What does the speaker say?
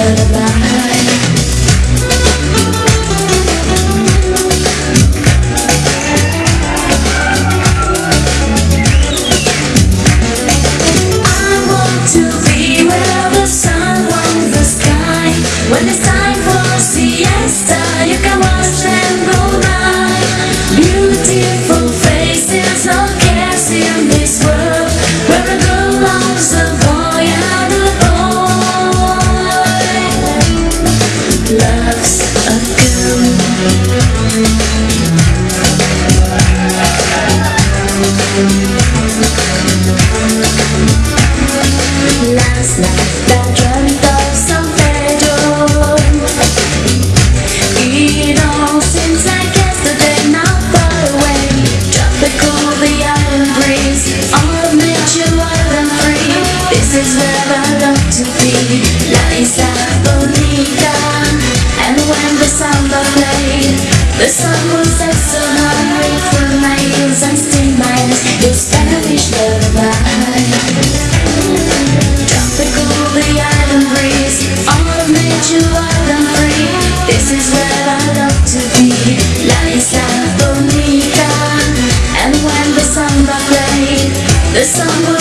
da da The sun will set so hard for from my heels and stain my eyes. Spanish lullaby Tropical, the island breeze All of nature wild and free. This is where I love to be. La Isla Bonita And when the samba plays The sun will